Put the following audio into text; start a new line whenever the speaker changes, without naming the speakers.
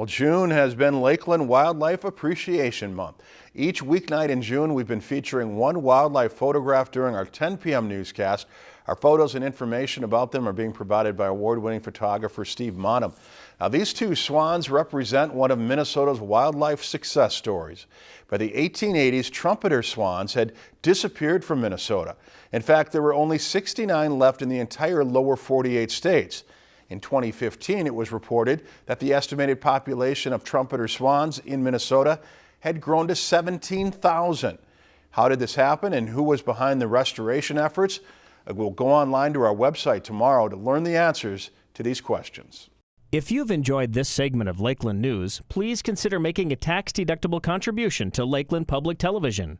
Well, June has been Lakeland Wildlife Appreciation Month. Each weeknight in June, we've been featuring one wildlife photograph during our 10 p.m. newscast. Our photos and information about them are being provided by award-winning photographer Steve Monham. Now, these two swans represent one of Minnesota's wildlife success stories. By the 1880s, trumpeter swans had disappeared from Minnesota. In fact, there were only 69 left in the entire lower 48 states. In 2015, it was reported that the estimated population of trumpeter swans in Minnesota had grown to 17,000. How did this happen and who was behind the restoration efforts? Uh, we'll go online to our website tomorrow to learn the answers to these questions.
If you've enjoyed this segment of Lakeland News, please consider making a tax-deductible contribution to Lakeland Public Television.